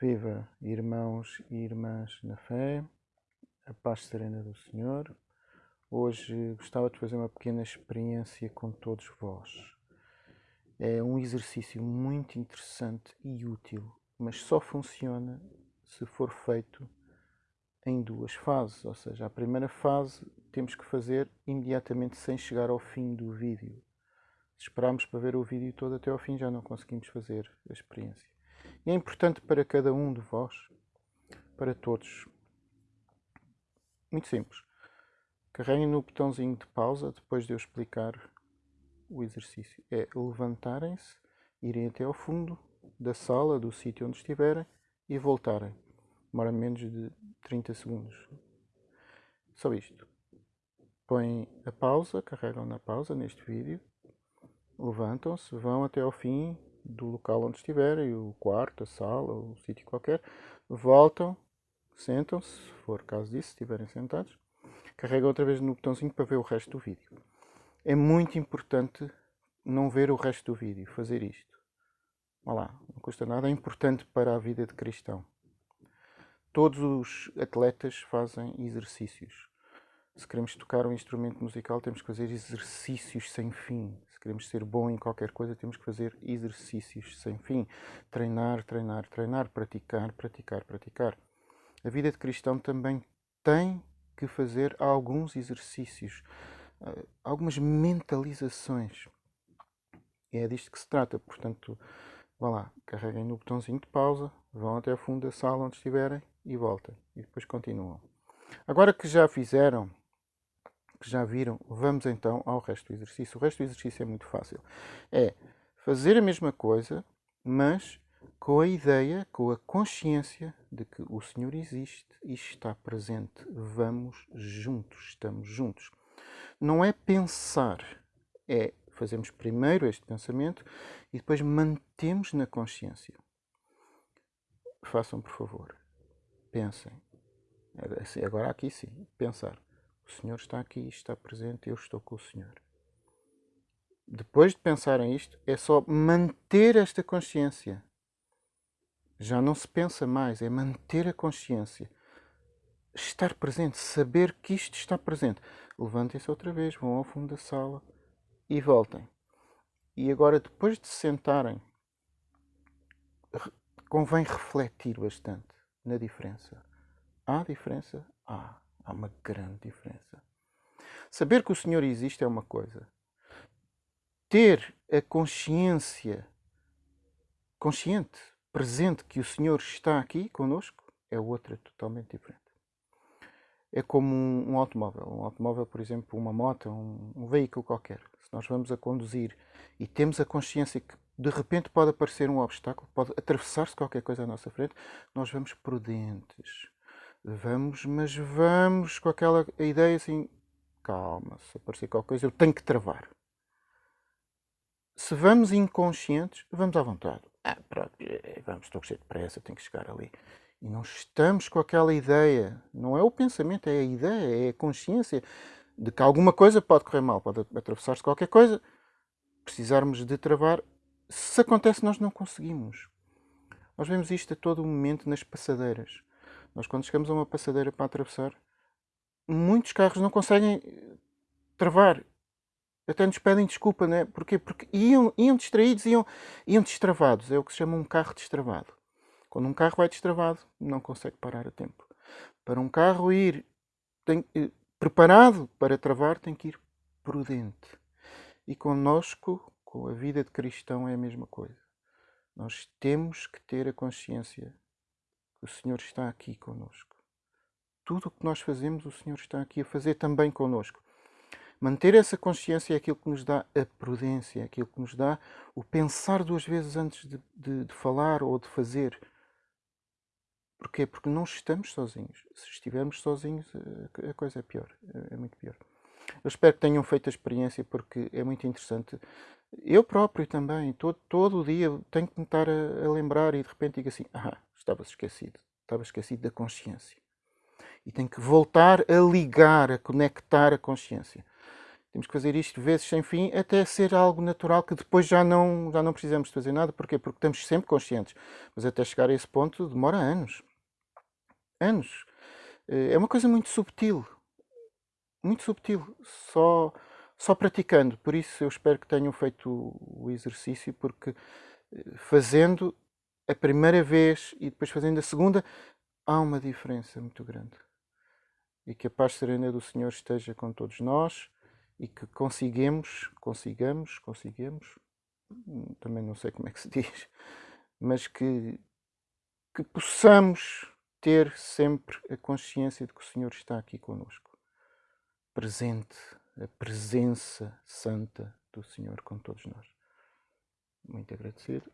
Viva, irmãos e irmãs na fé, a paz serena do Senhor. Hoje gostava de fazer uma pequena experiência com todos vós. É um exercício muito interessante e útil, mas só funciona se for feito em duas fases. Ou seja, a primeira fase temos que fazer imediatamente sem chegar ao fim do vídeo. Se esperarmos para ver o vídeo todo até ao fim, já não conseguimos fazer a experiência. E é importante para cada um de vós, para todos. Muito simples. Carreguem no botãozinho de pausa depois de eu explicar o exercício. É levantarem-se, irem até ao fundo da sala, do sítio onde estiverem e voltarem. Demora menos de 30 segundos. Só isto. Põem a pausa, carregam na pausa neste vídeo, levantam-se, vão até ao fim do local onde estiverem, o quarto, a sala, o sítio qualquer, voltam, sentam-se, se for caso disso, estiverem sentados, carregam outra vez no botãozinho para ver o resto do vídeo. É muito importante não ver o resto do vídeo, fazer isto. Olha lá, não custa nada, é importante para a vida de cristão. Todos os atletas fazem exercícios. Se queremos tocar um instrumento musical, temos que fazer exercícios sem fim queremos ser bom em qualquer coisa, temos que fazer exercícios sem fim. Treinar, treinar, treinar, praticar, praticar, praticar. A vida de cristão também tem que fazer alguns exercícios, eh, algumas mentalizações. E é disto que se trata. Portanto, vá lá, carreguem no botãozinho de pausa, vão até ao fundo da sala onde estiverem e voltem. E depois continuam. Agora que já fizeram que já viram, vamos então ao resto do exercício. O resto do exercício é muito fácil. É fazer a mesma coisa, mas com a ideia, com a consciência de que o Senhor existe e está presente. Vamos juntos, estamos juntos. Não é pensar, é fazemos primeiro este pensamento e depois mantemos na consciência. Façam, por favor. Pensem. Agora aqui sim, pensar. O Senhor está aqui, está presente, eu estou com o Senhor. Depois de pensarem isto, é só manter esta consciência. Já não se pensa mais, é manter a consciência. Estar presente, saber que isto está presente. Levantem-se outra vez, vão ao fundo da sala e voltem. E agora, depois de se sentarem, convém refletir bastante na diferença. Há diferença? Há. Há uma grande diferença. Saber que o Senhor existe é uma coisa. Ter a consciência consciente, presente que o Senhor está aqui conosco é outra totalmente diferente. É como um, um automóvel. Um automóvel, por exemplo, uma moto, um, um veículo qualquer. Se nós vamos a conduzir e temos a consciência que de repente pode aparecer um obstáculo, pode atravessar-se qualquer coisa à nossa frente, nós vamos prudentes Vamos, mas vamos com aquela ideia assim, calma, se aparecer qualquer coisa eu tenho que travar. Se vamos inconscientes, vamos à vontade. Ah, pronto, eh, vamos, estou cheio de pressa, tenho que chegar ali. E não estamos com aquela ideia, não é o pensamento, é a ideia, é a consciência de que alguma coisa pode correr mal, pode atravessar-se qualquer coisa, precisarmos de travar. Se acontece, nós não conseguimos. Nós vemos isto a todo momento nas passadeiras. Nós, quando chegamos a uma passadeira para atravessar, muitos carros não conseguem eh, travar. Até nos pedem desculpa, né? Porquê? Porque iam, iam distraídos, iam, iam destravados. É o que se chama um carro destravado. Quando um carro vai destravado, não consegue parar a tempo. Para um carro ir tem, eh, preparado para travar, tem que ir prudente. E conosco, com a vida de cristão, é a mesma coisa. Nós temos que ter a consciência o Senhor está aqui conosco. Tudo o que nós fazemos, o Senhor está aqui a fazer também conosco. Manter essa consciência é aquilo que nos dá a prudência, é aquilo que nos dá o pensar duas vezes antes de, de, de falar ou de fazer. Porquê? Porque não estamos sozinhos. Se estivermos sozinhos, a coisa é pior, é muito pior. Eu espero que tenham feito a experiência porque é muito interessante. Eu próprio também, todo, todo o dia, tenho que me estar a, a lembrar e de repente digo assim: ah, estava esquecido. Estava esquecido da consciência. E tenho que voltar a ligar, a conectar a consciência. Temos que fazer isto vezes sem fim até ser algo natural que depois já não, já não precisamos fazer nada. Porquê? Porque estamos sempre conscientes. Mas até chegar a esse ponto demora anos. Anos. Eh, é uma coisa muito subtil. Muito subtil. Só, só praticando. Por isso eu espero que tenham feito o exercício, porque eh, fazendo a primeira vez e depois fazendo a segunda, há uma diferença muito grande. E que a paz serena do Senhor esteja com todos nós e que consigamos, consigamos, consigamos, também não sei como é que se diz, mas que, que possamos ter sempre a consciência de que o Senhor está aqui conosco, presente, a presença santa do Senhor com todos nós. Muito agradecido.